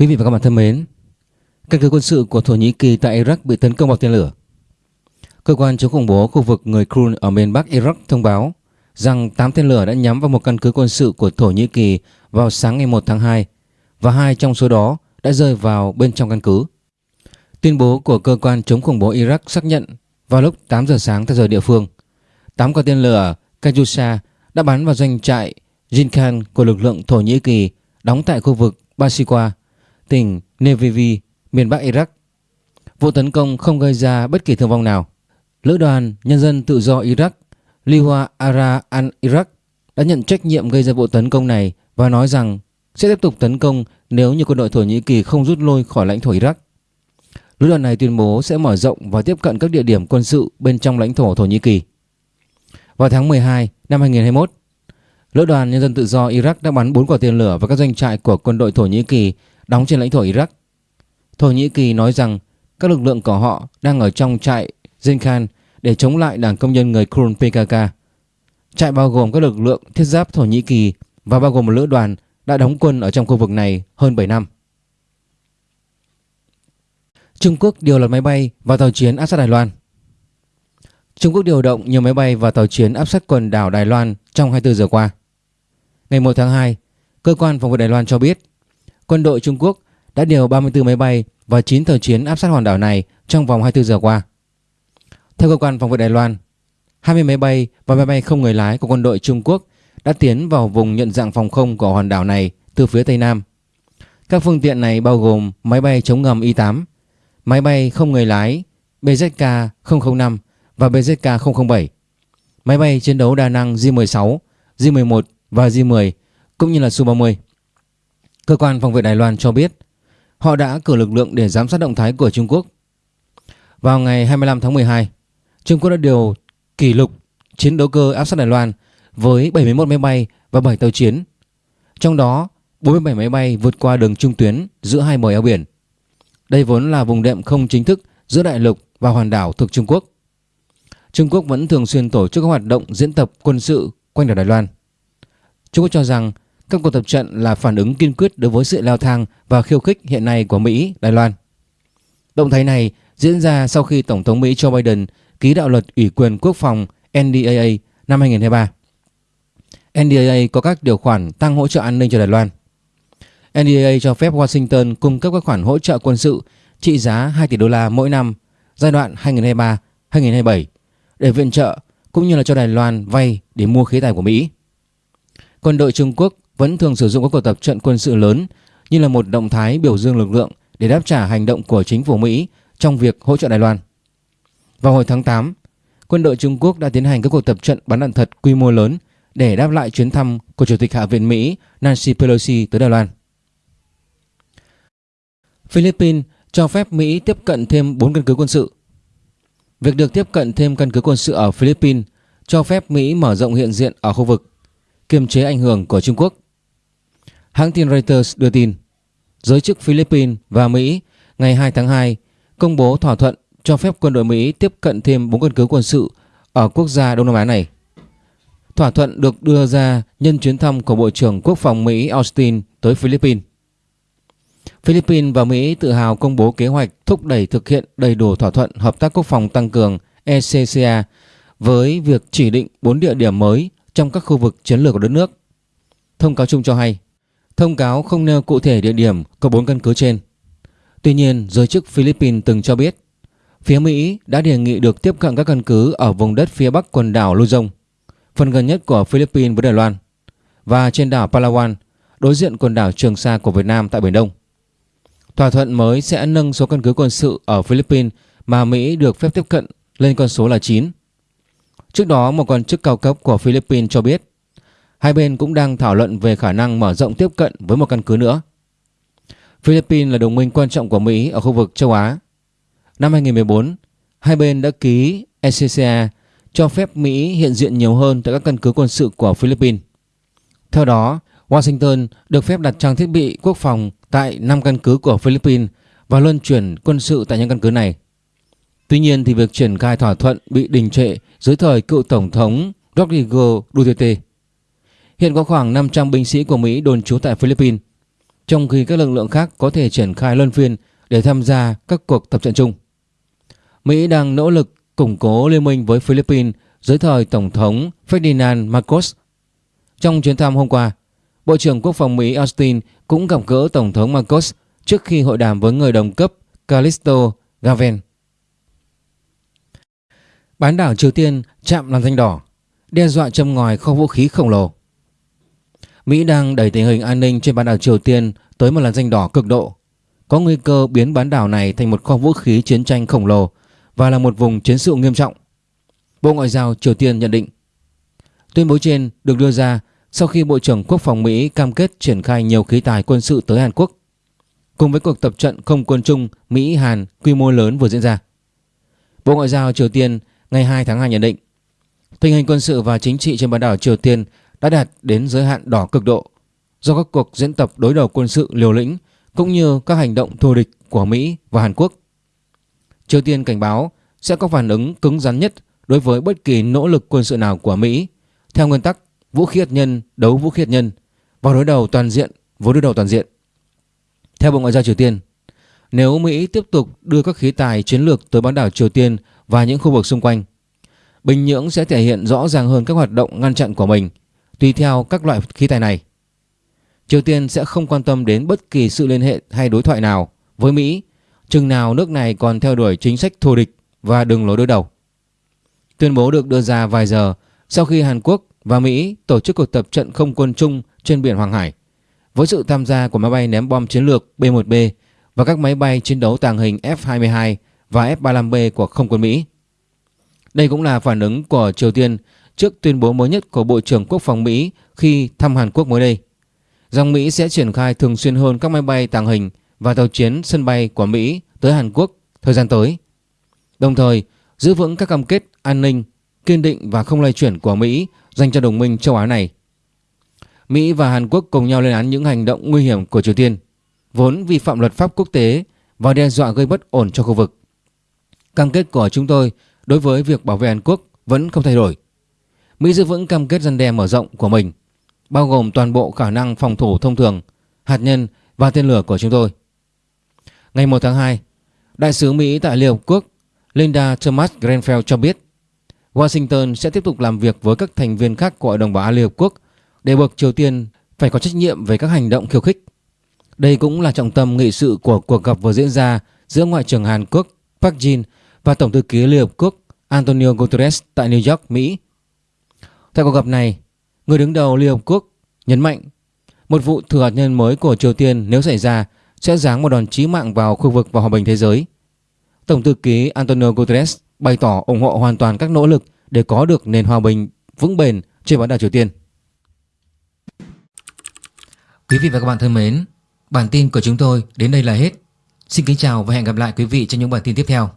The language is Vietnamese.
Quý vị và các bạn thân mến, căn cứ quân sự của Thổ Nhĩ Kỳ tại Iraq bị tấn công bằng tên lửa. Cơ quan chống khủng bố khu vực người Kurd ở miền Bắc Iraq thông báo rằng 8 tên lửa đã nhắm vào một căn cứ quân sự của Thổ Nhĩ Kỳ vào sáng ngày 1 tháng 2 và hai trong số đó đã rơi vào bên trong căn cứ. Tuyên bố của cơ quan chống khủng bố Iraq xác nhận vào lúc 8 giờ sáng theo giờ địa phương, 8 quả tên lửa Kajusa đã bắn vào doanh trại Jinkan của lực lượng Thổ Nhĩ Kỳ đóng tại khu vực Basikwa tỉnh Nevivi, miền Bắc Iraq. Vụ tấn công không gây ra bất kỳ thương vong nào. Lữ đoàn Nhân dân Tự do Iraq, Liwa Ara al-Iraq đã nhận trách nhiệm gây ra vụ tấn công này và nói rằng sẽ tiếp tục tấn công nếu như quân đội Thổ Nhĩ Kỳ không rút lui khỏi lãnh thổ Iraq. Lữ đoàn này tuyên bố sẽ mở rộng và tiếp cận các địa điểm quân sự bên trong lãnh thổ Thổ Nhĩ Kỳ. Vào tháng 12 năm 2021, Lữ đoàn Nhân dân Tự do Iraq đã bắn 4 quả tên lửa vào các doanh trại của quân đội Thổ Nhĩ Kỳ đóng trên lãnh thổ Iraq. Thổ Nhĩ Kỳ nói rằng các lực lượng của họ đang ở trong trại Zinkhan để chống lại đảng công nhân người Kurd PKK. Trại bao gồm các lực lượng thiết giáp Thổ Nhĩ Kỳ và bao gồm một lữ đoàn đã đóng quân ở trong khu vực này hơn 7 năm. Trung Quốc điều loạt máy bay và tàu chiến áp sát Đài Loan. Trung Quốc điều động nhiều máy bay và tàu chiến áp sát quần đảo Đài Loan trong 24 giờ qua. Ngày 1 tháng 2, cơ quan phòng vệ Đài Loan cho biết quân đội Trung Quốc đã điều 34 máy bay và 9 tàu chiến áp sát hòn đảo này trong vòng 24 giờ qua. Theo cơ quan phòng vệ Đài Loan, 20 máy bay và máy bay không người lái của quân đội Trung Quốc đã tiến vào vùng nhận dạng phòng không của hòn đảo này từ phía Tây Nam. Các phương tiện này bao gồm máy bay chống ngầm Y-8, máy bay không người lái BZK-005 và BZK-007, máy bay chiến đấu đa năng J-16, J-11 và J-10 cũng như là Su-30. Cơ quan phòng vệ Đài Loan cho biết họ đã cử lực lượng để giám sát động thái của Trung Quốc. Vào ngày 25 tháng 12, Trung Quốc đã điều kỷ lục chiến đấu cơ áp sát Đài Loan với 71 máy bay và 7 tàu chiến. Trong đó, 47 máy bay vượt qua đường trung tuyến giữa hai bờ eo biển. Đây vốn là vùng đệm không chính thức giữa đại lục và hoàn đảo thuộc Trung Quốc. Trung Quốc vẫn thường xuyên tổ chức các hoạt động diễn tập quân sự quanh đảo Đài Loan. Trung Quốc cho rằng các cuộc tập trận là phản ứng kiên quyết đối với sự leo thang và khiêu khích hiện nay của Mỹ, Đài Loan. Động thái này diễn ra sau khi Tổng thống Mỹ Joe Biden ký đạo luật ủy quyền quốc phòng NDAA năm 2023. NDAA có các điều khoản tăng hỗ trợ an ninh cho Đài Loan. NDAA cho phép Washington cung cấp các khoản hỗ trợ quân sự trị giá 2 tỷ đô la mỗi năm giai đoạn 2023-2027 để viện trợ cũng như là cho Đài Loan vay để mua khí tài của Mỹ. Quân đội Trung Quốc vẫn thường sử dụng các cuộc tập trận quân sự lớn như là một động thái biểu dương lực lượng để đáp trả hành động của chính phủ Mỹ trong việc hỗ trợ Đài Loan. Vào hồi tháng 8, quân đội Trung Quốc đã tiến hành các cuộc tập trận bắn đạn thật quy mô lớn để đáp lại chuyến thăm của Chủ tịch Hạ viện Mỹ Nancy Pelosi tới Đài Loan. Philippines cho phép Mỹ tiếp cận thêm 4 căn cứ quân sự. Việc được tiếp cận thêm căn cứ quân sự ở Philippines cho phép Mỹ mở rộng hiện diện ở khu vực kiềm chế ảnh hưởng của Trung Quốc. Hãng tin Reuters đưa tin, giới chức Philippines và Mỹ ngày 2 tháng 2 công bố thỏa thuận cho phép quân đội Mỹ tiếp cận thêm 4 căn cứ quân sự ở quốc gia Đông Nam Á này. Thỏa thuận được đưa ra nhân chuyến thăm của Bộ trưởng Quốc phòng Mỹ Austin tới Philippines. Philippines và Mỹ tự hào công bố kế hoạch thúc đẩy thực hiện đầy đủ thỏa thuận hợp tác quốc phòng tăng cường ECCA với việc chỉ định 4 địa điểm mới trong các khu vực chiến lược của đất nước. Thông cáo chung cho hay, thông cáo không nêu cụ thể địa điểm có bốn căn cứ trên. Tuy nhiên, giới chức Philippines từng cho biết, phía Mỹ đã đề nghị được tiếp cận các căn cứ ở vùng đất phía bắc quần đảo Luzon, phần gần nhất của Philippines với Đài Loan, và trên đảo Palawan, đối diện quần đảo Trường Sa của Việt Nam tại Biển Đông. Thỏa thuận mới sẽ nâng số căn cứ quân sự ở Philippines mà Mỹ được phép tiếp cận lên con số là 9 Trước đó, một quan chức cao cấp của Philippines cho biết hai bên cũng đang thảo luận về khả năng mở rộng tiếp cận với một căn cứ nữa. Philippines là đồng minh quan trọng của Mỹ ở khu vực châu Á. Năm 2014, hai bên đã ký ECCA cho phép Mỹ hiện diện nhiều hơn tại các căn cứ quân sự của Philippines. Theo đó, Washington được phép đặt trang thiết bị quốc phòng tại 5 căn cứ của Philippines và luân chuyển quân sự tại những căn cứ này. Tuy nhiên thì việc triển khai thỏa thuận bị đình trệ dưới thời cựu Tổng thống Rodrigo Duterte. Hiện có khoảng 500 binh sĩ của Mỹ đồn trú tại Philippines, trong khi các lực lượng khác có thể triển khai luân phiên để tham gia các cuộc tập trận chung. Mỹ đang nỗ lực củng cố liên minh với Philippines dưới thời Tổng thống Ferdinand Marcos. Trong chuyến thăm hôm qua, Bộ trưởng Quốc phòng Mỹ Austin cũng gặp gỡ Tổng thống Marcos trước khi hội đàm với người đồng cấp Callisto Gaven. Bán đảo Triều Tiên chạm làn danh đỏ, đe dọa châm ngòi kho vũ khí khổng lồ. Mỹ đang đẩy tình hình an ninh trên bán đảo Triều Tiên tới một làn danh đỏ cực độ. Có nguy cơ biến bán đảo này thành một kho vũ khí chiến tranh khổng lồ và là một vùng chiến sự nghiêm trọng. Bộ Ngoại giao Triều Tiên nhận định. Tuyên bố trên được đưa ra sau khi Bộ trưởng Quốc phòng Mỹ cam kết triển khai nhiều khí tài quân sự tới Hàn Quốc, cùng với cuộc tập trận không quân chung Mỹ-Hàn quy mô lớn vừa diễn ra. Bộ Ngoại giao Triều Tiên ngày 2 tháng 2 nhận định, tình hình quân sự và chính trị trên bán đảo Triều Tiên đã đạt đến giới hạn đỏ cực độ do các cuộc diễn tập đối đầu quân sự liều lĩnh cũng như các hành động thù địch của Mỹ và Hàn Quốc. Triều Tiên cảnh báo sẽ có phản ứng cứng rắn nhất đối với bất kỳ nỗ lực quân sự nào của Mỹ theo nguyên tắc vũ khí hạt nhân đấu vũ khí hạt nhân và đối đầu toàn diện với đối đầu toàn diện. Theo Bộ Ngoại giao Triều Tiên, nếu Mỹ tiếp tục đưa các khí tài chiến lược tới bán đảo Triều Tiên và những khu vực xung quanh, Bình Nhưỡng sẽ thể hiện rõ ràng hơn các hoạt động ngăn chặn của mình tùy theo các loại khí tài này. Triều Tiên sẽ không quan tâm đến bất kỳ sự liên hệ hay đối thoại nào với Mỹ, chừng nào nước này còn theo đuổi chính sách thù địch và đường lối đối đầu. Tuyên bố được đưa ra vài giờ sau khi Hàn Quốc và Mỹ tổ chức cuộc tập trận không quân chung trên biển Hoàng Hải, với sự tham gia của máy bay ném bom chiến lược B-1B và các máy bay chiến đấu tàng hình F-22 và F-35B của không quân Mỹ. Đây cũng là phản ứng của Triều Tiên trước tuyên bố mới nhất của Bộ trưởng Quốc phòng Mỹ khi thăm Hàn Quốc mới đây. Rằng Mỹ sẽ triển khai thường xuyên hơn các máy bay tàng hình và tàu chiến sân bay của Mỹ tới Hàn Quốc thời gian tới. Đồng thời, giữ vững các cam kết an ninh, kiên định và không lay chuyển của Mỹ dành cho đồng minh châu Á này. Mỹ và Hàn Quốc cùng nhau lên án những hành động nguy hiểm của Triều Tiên, vốn vi phạm luật pháp quốc tế và đe dọa gây bất ổn cho khu vực. Cam kết của chúng tôi đối với việc bảo vệ Hàn Quốc vẫn không thay đổi. Mỹ giữ vững cam kết răn đe mở rộng của mình, bao gồm toàn bộ khả năng phòng thủ thông thường, hạt nhân và tên lửa của chúng tôi. Ngày 1 tháng 2, Đại sứ Mỹ tại Liên Hợp Quốc Linda Thomas Grenfell cho biết Washington sẽ tiếp tục làm việc với các thành viên khác của Hội đồng Bảo an Liên Hợp Quốc để buộc Triều Tiên phải có trách nhiệm về các hành động khiêu khích. Đây cũng là trọng tâm nghị sự của cuộc gặp vừa diễn ra giữa Ngoại trưởng Hàn Quốc Park Jin và Tổng thư ký Liên Hợp Quốc Antonio Guterres tại New York, Mỹ. Tại cuộc gặp này, người đứng đầu Liên Hợp Quốc nhấn mạnh một vụ thử hạt nhân mới của Triều Tiên nếu xảy ra sẽ giáng một đòn chí mạng vào khu vực và hòa bình thế giới. Tổng thư ký Antonio Guterres bày tỏ ủng hộ hoàn toàn các nỗ lực để có được nền hòa bình vững bền trên bán đảo Triều Tiên. Quý vị và các bạn thân mến, bản tin của chúng tôi đến đây là hết. Xin kính chào và hẹn gặp lại quý vị trong những bản tin tiếp theo.